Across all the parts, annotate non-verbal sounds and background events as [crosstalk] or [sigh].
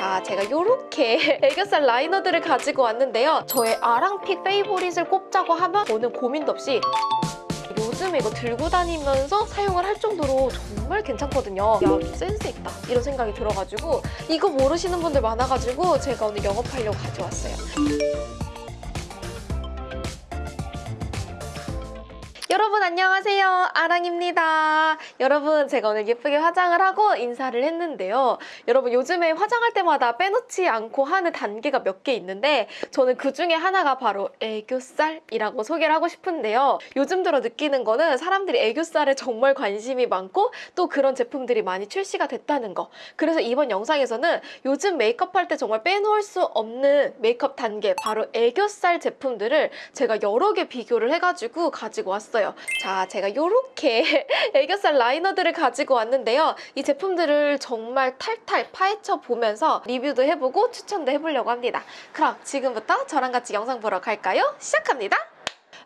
자, 제가 이렇게 [laughs] 애교살 라이너들을 가지고 왔는데요. 저의 아랑픽 페이보릿을 꼽자고 하면 저는 고민도 없이 요즘에 이거 들고 다니면서 사용을 할 정도로 정말 괜찮거든요. 야, 좀 센스 있다. 이런 생각이 들어가지고 이거 모르시는 분들 많아가지고 제가 오늘 영업하려고 가져왔어요. 여러분 안녕하세요. 아랑입니다. 여러분 제가 오늘 예쁘게 화장을 하고 인사를 했는데요. 여러분 요즘에 화장할 때마다 빼놓지 않고 하는 단계가 몇 개 있는데 저는 그 중에 하나가 바로 애교살이라고 소개를 하고 싶은데요. 요즘 들어 느끼는 거는 사람들이 애교살에 정말 관심이 많고 또 그런 제품들이 많이 출시가 됐다는 거. 그래서 이번 영상에서는 요즘 메이크업 할 때 정말 빼놓을 수 없는 메이크업 단계 바로 애교살 제품들을 제가 여러 개 비교를 해가지고 가지고 왔어요 자, 제가 이렇게 [laughs] 애교살 라이너들을 가지고 왔는데요. 이 제품들을 정말 탈탈 파헤쳐 보면서 리뷰도 해보고 추천도 해보려고 합니다. 그럼 지금부터 저랑 같이 영상 보러 갈까요? 시작합니다.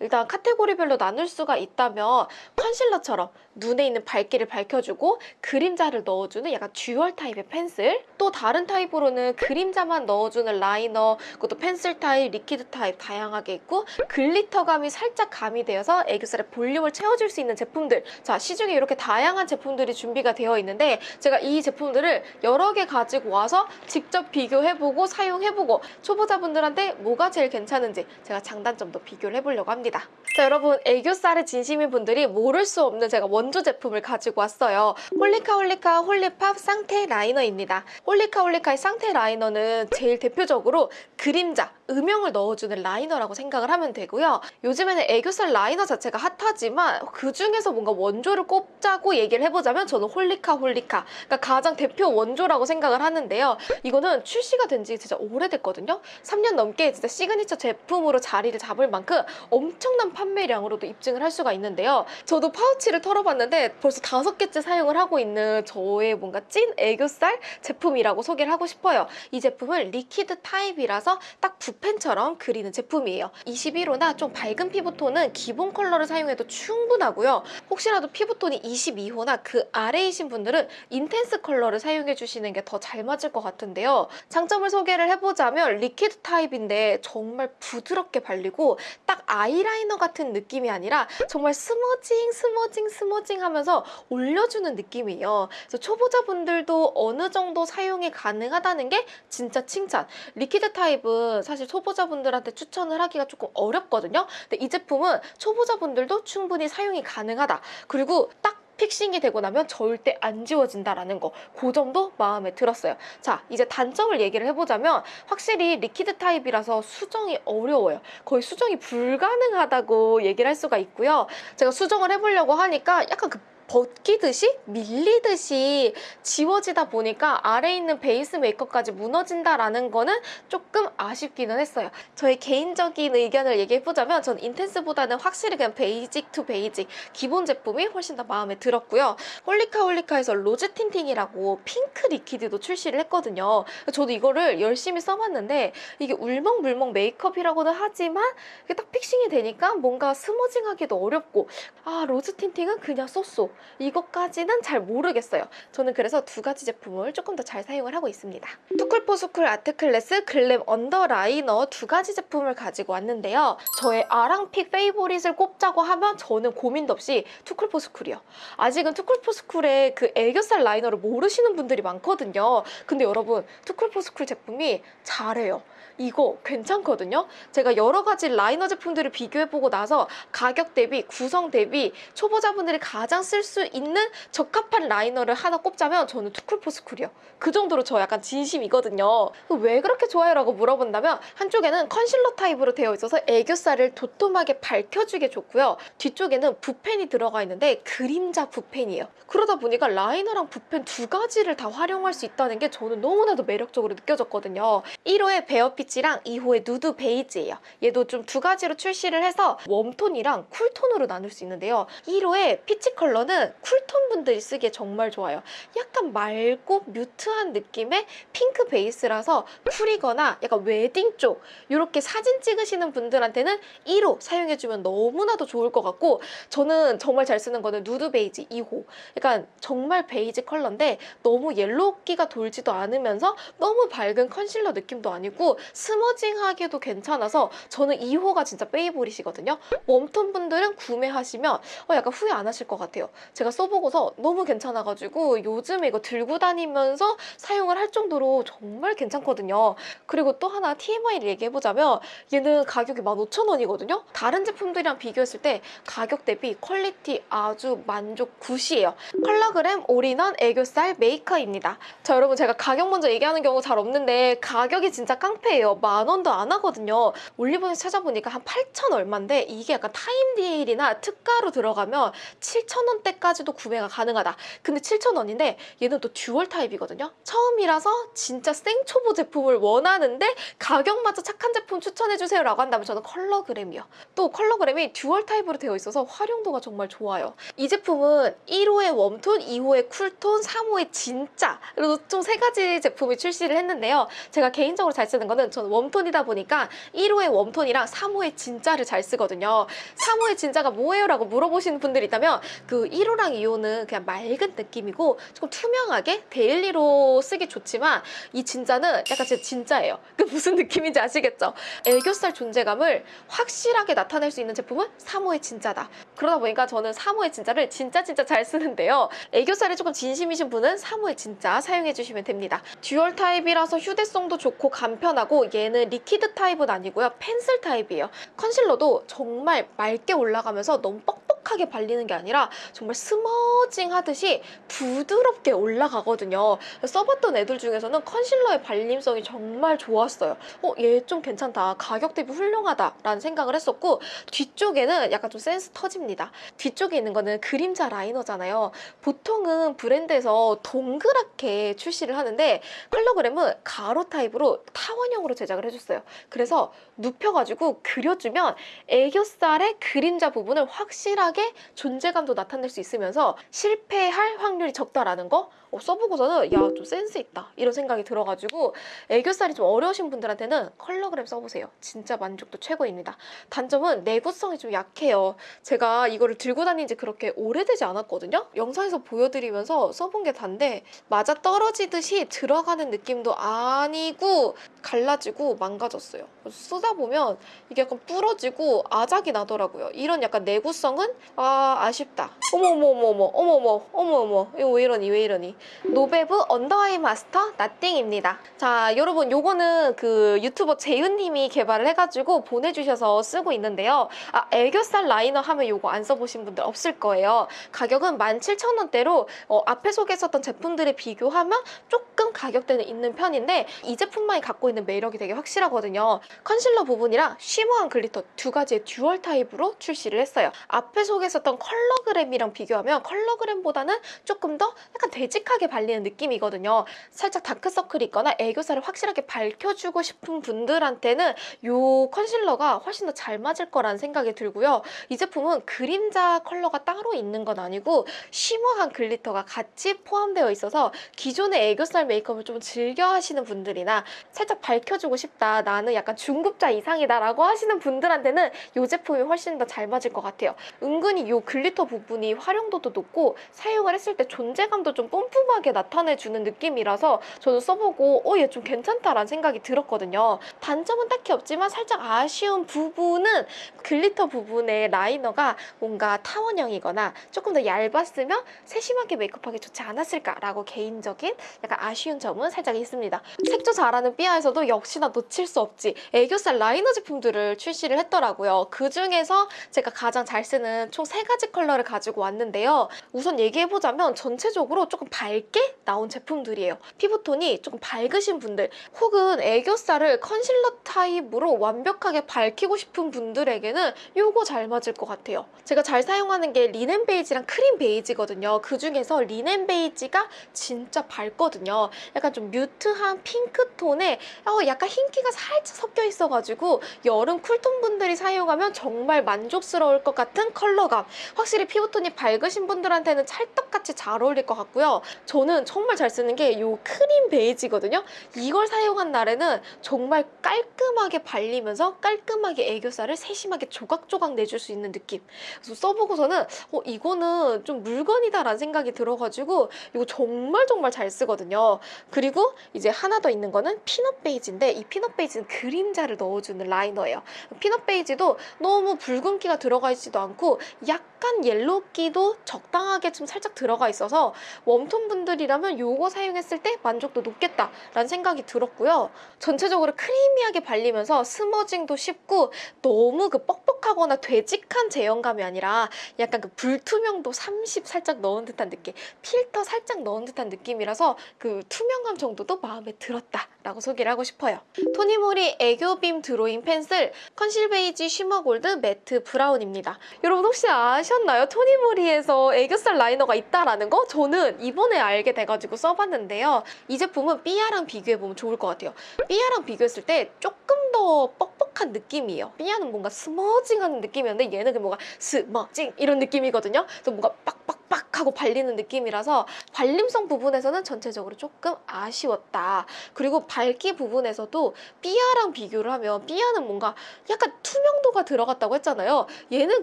일단 카테고리별로 나눌 수가 있다면 컨실러처럼 눈에 있는 밝기를 밝혀주고 그림자를 넣어주는 약간 dual 타입의 pencil. 또 다른 타입으로는 그림자만 넣어주는 라이너 그것도 pencil 타입, liquid 타입 다양하게 있고 glitter감이 살짝 가미되어서 애교살의 볼륨을 채워줄 수 있는 제품들. 자 시중에 이렇게 다양한 제품들이 준비가 되어 있는데 제가 이 제품들을 여러 개 가지고 와서 직접 비교해보고 사용해보고 초보자분들한테 뭐가 제일 괜찮은지 제가 장단점도 비교를 해보려고 합니다. 자 여러분 애교살에 진심인 분들이 모를 수 없는 제가 원조 제품을 가지고 왔어요. 홀리카 홀리카 홀리팝 쌍테 라이너입니다. 홀리카 홀리카의 쌍테 라이너는 제일 대표적으로 그림자, 음영을 넣어주는 라이너라고 생각을 하면 되고요. 요즘에는 애교살 라이너 자체가 핫하지만 그 중에서 뭔가 원조를 꼽자고 얘기를 해보자면 저는 홀리카 홀리카 그러니까 가장 대표 원조라고 생각을 하는데요. 이거는 출시가 된 지 진짜 오래됐거든요. 3년 넘게 진짜 시그니처 제품으로 자리를 잡을 만큼 엄청난 판매량으로도 입증을 할 수가 있는데요. 저도 파우치를 털어봤 는데 벌써 다섯 개째 사용을 하고 있는 저의 뭔가 찐 애교살 제품이라고 소개를 하고 싶어요. 이 제품은 liquid 타입이라서 딱 붓펜처럼 그리는 제품이에요. 21호나 좀 밝은 피부톤은 기본 컬러를 사용해도 충분하고요. 혹시라도 피부톤이 22호나 그 아래이신 분들은 intense 컬러를 사용해 주시는 게 더 잘 맞을 것 같은데요. 장점을 소개를 해보자면 liquid 타입인데 정말 부드럽게 발리고 딱 아이라이너 같은 느낌이 아니라 정말 smudging smudging smudging 하면서 올려주는 느낌이에요. 그래서 초보자분들도 어느 정도 사용이 가능하다는 게 진짜 칭찬. liquid 타입은 사실 초보자분들한테 추천을 하기가 조금 어렵거든요. 근데 이 제품은 초보자분들도 충분히 사용이 가능하다. 그리고 딱 fixing이 되고 나면 절대 안 지워진다라는 거. 그 점도 마음에 들었어요. 자 이제 단점을 얘기를 해보자면 확실히 liquid 타입이라서 수정이 어려워요. 거의 수정이 불가능하다고 얘기를 할 수가 있고요. 제가 수정을 해보려고 하니까 약간 그 벗기듯이 밀리듯이 지워지다 보니까 아래에 있는 베이스 메이크업까지 무너진다라는 거는 조금 아쉽기는 했어요. 저의 개인적인 의견을 얘기해보자면 전 intense보다는 확실히 그냥 basic to basic 기본 제품이 훨씬 더 마음에 들었고요. 홀리카 홀리카에서 rose tinting이라고 핑크 liquid도 출시를 했거든요. 저도 이거를 열심히 써봤는데 이게 울먹물먹 메이크업이라고는 하지만 이게 딱 fixing이 되니까 뭔가 smudging하기도 어렵고 아 rose tinting은 그냥 so so. 이것까지는 잘 모르겠어요. 저는 그래서 두 가지 제품을 조금 더 잘 사용을 하고 있습니다. 투쿨포스쿨 아트클래스 글램 언더 라이너 두 가지 제품을 가지고 왔는데요. 저의 아랑 pick favorite을 꼽자고 하면 저는 고민도 없이 투쿨포스쿨이요. 아직은 투쿨포스쿨의 그 애교살 라이너를 모르시는 분들이 많거든요. 근데 여러분 투쿨포스쿨 제품이 잘해요. 이거 괜찮거든요. 제가 여러 가지 라이너 제품들을 비교해보고 나서 가격 대비 구성 대비 초보자분들이 가장 쓸 수 있는 적합한 라이너를 하나 꼽자면 저는 투쿨포스쿨이요. 그 정도로 저 약간 진심이거든요. 왜 그렇게 좋아요? 라고 물어본다면 한쪽에는 컨실러 타입으로 되어 있어서 애교살을 도톰하게 밝혀주게 좋고요. 뒤쪽에는 붓펜이 들어가 있는데 그림자 붓펜이에요. 그러다 보니까 라이너랑 붓펜 두 가지를 다 활용할 수 있다는 게 저는 너무나도 매력적으로 느껴졌거든요. 1호의 bare peach랑 2호의 누드 베이지예요. 얘도 좀 두 가지로 출시를 해서 warm톤이랑 cool톤으로 나눌 수 있는데요. 1호의 peach 컬러는 cool톤 분들이 쓰기에 정말 좋아요. 약간 맑고 mute한 느낌의 핑크 베이스라서 cool이거나 약간 웨딩 쪽 이렇게 사진 찍으시는 분들한테는 1호 사용해주면 너무나도 좋을 것 같고 저는 정말 잘 쓰는 거는 누드 베이지 2호 약간 정말 베이지 컬러인데 너무 yellow기가 돌지도 않으면서 너무 밝은 컨실러 느낌도 아니고 smudging하기도 괜찮아서 저는 2호가 진짜 favorite이거든요. warm톤 분들은 구매하시면 어, 약간 후회 안 하실 것 같아요. 제가 써보고서 너무 괜찮아가지고 요즘에 이거 들고 다니면서 사용을 할 정도로 정말 괜찮거든요. 그리고 또 하나 TMI를 얘기해보자면 얘는 가격이 15,000원이거든요. 다른 제품들이랑 비교했을 때 가격 대비 quality 아주 만족 good이에요. 컬러그램 올인원 애교살 메이커입니다. 자 여러분 제가 가격 먼저 얘기하는 경우 잘 없는데 가격이 진짜 깡패예요. 만 원도 안 하거든요. 올리브영에서 찾아보니까 한 8천 얼마인데 이게 약간 time deal이나 특가로 들어가면 7천 원대까지도 구매가 가능하다. 근데 7천 원인데 얘는 또 dual 타입이거든요. 처음이라서 진짜 생초보 제품을 원하는데 가격마저 착한 제품 추천해주세요 라고 한다면 저는 컬러그램이요. 또 컬러그램이 dual 타입으로 되어 있어서 활용도가 정말 좋아요. 이 제품은 1호의 warm tone, 2호의 cool tone, 3호의 진짜 그리고 총세 가지 제품이 출시를 했는데요. 제가 개인적으로 잘 쓰는 거는 저는 warm tone이다 보니까 1호의 warm tone이랑 3호의 진짜를 잘 쓰거든요. 3호의 진짜가 뭐예요? 라고 물어보시는 분들이 있다면 그 1호랑 2호는 그냥 맑은 느낌이고 조금 투명하게 daily로 쓰기 좋지만 이 진짜는 약간 진짜 진짜예요. [laughs] 그 무슨 느낌인지 아시겠죠? 애교살 존재감을 확실하게 나타낼 수 있는 제품은 3호의 진짜다. 그러다 보니까 저는 3호의 진짜를 진짜 진짜 잘 쓰는데요. 애교살이 조금 진심이신 분은 3호의 진짜 사용해 주시면 됩니다. dual 타입이라서 휴대성도 좋고 간편하고 얘는 liquid 타입은 아니고요. 펜슬 타입이에요. 컨실러도 정말 맑게 올라가면서 너무 뻑뻑 하게 발리는 게 아니라 정말 smudging 하듯이 부드럽게 올라가거든요. 써봤던 애들 중에서는 컨실러의 발림성이 정말 좋았어요. 어, 얘 좀 괜찮다. 가격 대비 훌륭하다라는 생각을 했었고 뒤쪽에는 약간 좀 센스 터집니다. 뒤쪽에 있는 거는 그림자 라이너잖아요. 보통은 브랜드에서 동그랗게 출시를 하는데 컬러그램은 가로 타입으로 타원형으로 제작을 해줬어요. 그래서 눕혀가지고 그려주면 애교살의 그림자 부분을 확실 하게 존재감도 나타낼 수 있으면서 실패할 확률이 적다라는 거 어, 써보고서는 야 좀 센스 있다 이런 생각이 들어가지고 애교살이 좀 어려우신 분들한테는 컬러그램 써보세요. 진짜 만족도 최고입니다. 단점은 내구성이 좀 약해요. 제가 이거를 들고 다닌 지 그렇게 오래되지 않았거든요. 영상에서 보여드리면서 써본 게 단데 맞아 떨어지듯이 들어가는 느낌도 아니고 갈라지고 망가졌어요. 쓰다 보면 이게 약간 부러지고 아작이 나더라고요. 이런 약간 내구성은 아 아쉽다. 어머어머어머어머 어머어머 어머어머 이거 왜 이러니 왜 이러니 노베브 언더아이 마스터 나띵입니다. 자 여러분 요거는 그 유튜버 재윤님이 개발을 해가지고 보내주셔서 쓰고 있는데요. 아 애교살 라이너 하면 요거 안 써보신 분들 없을 거예요. 가격은 17,000원대로 어, 앞에 소개했었던 제품들에 비교하면 조금 가격대는 있는 편인데 이 제품만이 갖고 있는 매력이 되게 확실하거든요. 컨실러 부분이랑 shimmer한 glitter 두 가지의 dual 타입으로 출시를 했어요. 앞에 소개했었던 컬러그램이랑 비교하면 컬러그램보다는 조금 더 약간 되직 하게 발리는 느낌이거든요. 살짝 다크서클이 있거나 애교살을 확실하게 밝혀주고 싶은 분들한테는 이 컨실러가 훨씬 더 잘 맞을 거라는 생각이 들고요. 이 제품은 그림자 컬러가 따로 있는 건 아니고 shimmer한 glitter가 같이 포함되어 있어서 기존의 애교살 메이크업을 좀 즐겨 하시는 분들이나 살짝 밝혀주고 싶다 나는 약간 중급자 이상이다 라고 하시는 분들한테는 이 제품이 훨씬 더 잘 맞을 것 같아요. 은근히 이 glitter 부분이 활용도도 높고 사용을 했을 때 존재감도 좀 뿜뿜하게 나타내주는 느낌이라서 저도 써보고 어 얘 좀 괜찮다라는 생각이 들었거든요. 단점은 딱히 없지만 살짝 아쉬운 부분은 glitter 부분의 라이너가 뭔가 타원형이거나 조금 더 얇았으면 세심하게 메이크업하기 좋지 않았을까라고 개인적인 약간 아쉬운 점은 살짝 있습니다. 색조 잘하는 삐아에서도 역시나 놓칠 수 없지 애교살 라이너 제품들을 출시를 했더라고요. 그 중에서 제가 가장 잘 쓰는 총 세 가지 컬러를 가지고 왔는데요. 우선 얘기해보자면 전체적으로 조금 밝게 나온 제품들이에요. 피부톤이 조금 밝으신 분들 혹은 애교살을 컨실러 타입으로 완벽하게 밝히고 싶은 분들에게는 요거 잘 맞을 것 같아요. 제가 잘 사용하는 게 리넨 베이지랑 크림 베이지거든요. 그 중에서 리넨 베이지가 진짜 밝거든요. 약간 좀 mute한 핑크톤에 어, 약간 흰기가 살짝 섞여 있어가지고 여름 cool tone 분들이 사용하면 정말 만족스러울 것 같은 컬러 컬러감 확실히 피부톤이 밝으신 분들한테는 찰떡같이 잘 어울릴 것 같고요. 저는 정말 잘 쓰는 게 이 크림 베이지거든요. 이걸 사용한 날에는 정말 깔끔하게 발리면서 깔끔하게 애교살을 세심하게 조각조각 내줄 수 있는 느낌. 그래서 써보고서는 어, 이거는 좀 물건이다라는 생각이 들어가지고 이거 정말 정말 잘 쓰거든요. 그리고 이제 하나 더 있는 거는 peanut 베이지인데 이 peanut 베이지는 그림자를 넣어주는 라이너예요. peanut 베이지도 너무 붉은기가 들어가 있지도 않고 약간 yellow기도 적당하게 좀 살짝 들어가 있어서 warm tone 분들이라면 이거 사용했을 때 만족도 높겠다라는 생각이 들었고요. 전체적으로 creamy하게 발리면서 smudging도 쉽고 너무 그 뻑뻑하거나 되직한 제형감이 아니라 약간 그 불투명도 30 살짝 넣은 듯한 느낌 필터 살짝 넣은 듯한 느낌이라서 그 투명감 정도도 마음에 들었다라고 소개를 하고 싶어요. 토니모리 애교빔 드로잉 펜슬 conceal 베이지 shimmer 골드 매트 브라운입니다. 여러분 혹시 아셨나요? 토니모리에서 애교살 라이너가 있다라는 거? 저는 이번에 알게 돼가지고 써봤는데요. 이 제품은 삐아랑 비교해보면 좋을 것 같아요. 삐아랑 비교했을 때 조금 더 뻑뻑한 느낌이에요. 삐아는 뭔가 smudging하는 느낌이었는데 얘는 그 뭔가 smudging 이런 느낌이거든요. 그래서 뭔가 빡빡 빡 하고 발리는 느낌이라서 발림성 부분에서는 전체적으로 조금 아쉬웠다. 그리고 밝기 부분에서도 삐아랑 비교를 하면 삐아는 뭔가 약간 투명도가 들어갔다고 했잖아요. 얘는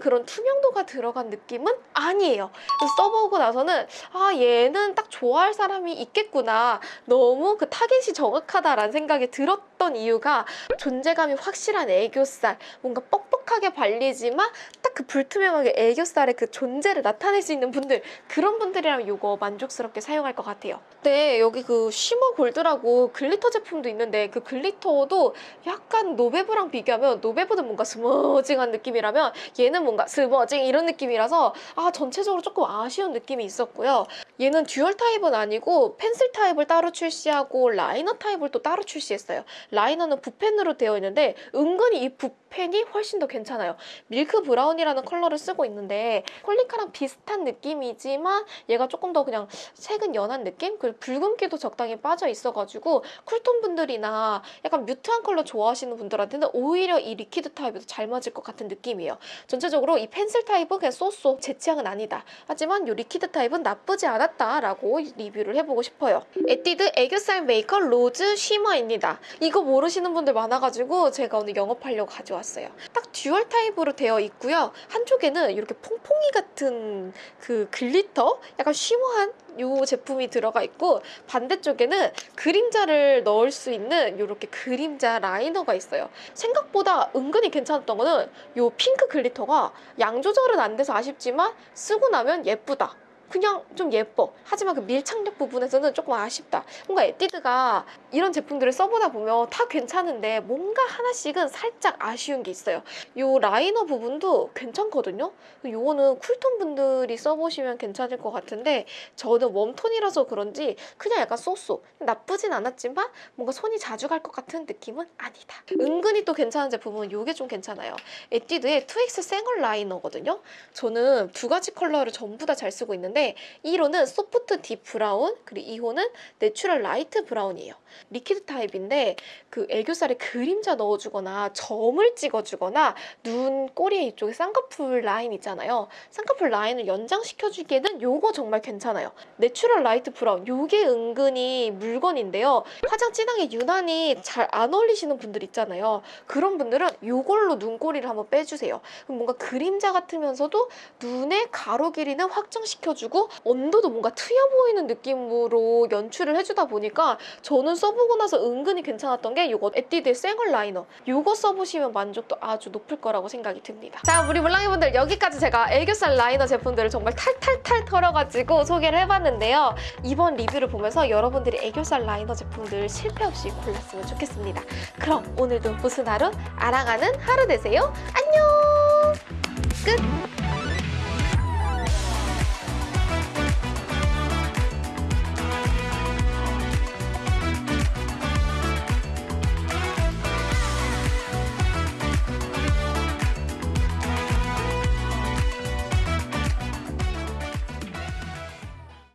그런 투명도가 들어간 느낌은 아니에요. 써보고 나서는 아 얘는 딱 좋아할 사람이 있겠구나. 너무 그 타겟이 정확하다라는 생각이 들었던 이유가 존재감이 확실한 애교살, 뭔가 뻑뻑 하게 발리지만 딱 그 불투명하게 애교살의 그 존재를 나타낼 수 있는 분들 그런 분들이라면 이거 만족스럽게 사용할 것 같아요. 네, 여기 그 shimmer gold라고 glitter 제품도 있는데 그 glitter도 약간 노베브랑 비교하면 노베브는 뭔가 smudging한 느낌이라면 얘는 뭔가 smudging 이런 느낌이라서 아 전체적으로 조금 아쉬운 느낌이 있었고요. 얘는 dual 타입은 아니고 펜슬 타입을 따로 출시하고 라이너 타입을 또 따로 출시했어요. 라이너는 붓펜으로 되어 있는데 은근히 이 붓펜 이 훨씬 더 괜찮아요. milk brown이라는 컬러를 쓰고 있는데 콜리카랑 비슷한 느낌이지만 얘가 조금 더 그냥 색은 연한 느낌? 그리고 붉은기도 적당히 빠져 있어가지고 cool tone 분들이나 약간 mute한 컬러 좋아하시는 분들한테는 오히려 이 liquid 타입에도 잘 맞을 것 같은 느낌이에요. 전체적으로 이 펜슬 타입은 그냥 so so 제 취향은 아니다. 하지만 이 liquid 타입은 나쁘지 않았다라고 리뷰를 해보고 싶어요. 에뛰드 애교살 maker rose shimmer입니다. 이거 모르시는 분들 많아가지고 제가 오늘 영업하려고 가져왔어요. 딱 dual 타입으로 되어 있고요. 한쪽에는 이렇게 퐁퐁이 같은 그 glitter? 약간 shimmer한 이 제품이 들어가 있고 반대쪽에는 그림자를 넣을 수 있는 이렇게 그림자 라이너가 있어요. 생각보다 은근히 괜찮았던 거는 이 핑크 glitter가 양 조절은 안 돼서 아쉽지만 쓰고 나면 예쁘다. 그냥 좀 예뻐. 하지만 그 밀착력 부분에서는 조금 아쉽다. 뭔가 에뛰드가 이런 제품들을 써보다 보면 다 괜찮은데 뭔가 하나씩은 살짝 아쉬운 게 있어요. 이 라이너 부분도 괜찮거든요. 요거는 cool tone 분들이 써보시면 괜찮을 것 같은데 저는 warm tone이라서 그런지 그냥 약간 so so 나쁘진 않았지만 뭔가 손이 자주 갈 것 같은 느낌은 아니다. 은근히 또 괜찮은 제품은 이게 좀 괜찮아요. 에뛰드의 2X 생얼 라이너거든요. 저는 두 가지 컬러를 전부 다 잘 쓰고 있는데 1호는 soft deep brown 그리고 2호는 natural light brown이에요. liquid 타입인데 그 애교살에 그림자 넣어주거나 점을 찍어주거나 눈 꼬리에 이쪽에 쌍꺼풀 라인 있잖아요. 쌍꺼풀 라인을 연장시켜주기에는 요거 정말 괜찮아요. natural light brown 요게 은근히 물건인데요. 화장 진하게 유난히 잘 안 어울리시는 분들 있잖아요. 그런 분들은 요걸로 눈꼬리를 한번 빼주세요. 뭔가 그림자 같으면서도 눈의 가로 길이는 확장시켜주고 온도도 뭔가 트여 보이는 느낌으로 연출을 해주다 보니까 저는 써보고 나서 은근히 괜찮았던 게 이거 에뛰드의 생얼 라이너 이거 써보시면 만족도 아주 높을 거라고 생각이 듭니다. 자 우리 물랑이분들 여기까지 제가 애교살 라이너 제품들을 정말 탈탈탈 털어가지고 소개를 해봤는데요. 이번 리뷰를 보면서 여러분들이 애교살 라이너 제품들 실패 없이 골랐으면 좋겠습니다. 그럼 오늘도 무슨 하루? 알아가는 하루 되세요. 안녕!